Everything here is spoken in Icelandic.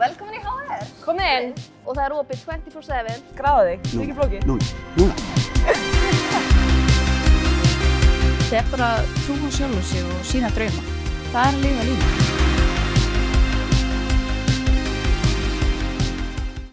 Velkomin í HR. Komið inn. Og það er opið 24-7. Gráða þig. Það er ekki flókið. Núna, núna. Það er bara að trúa sjálf sig og sína drauma. Það er að lifa lífið.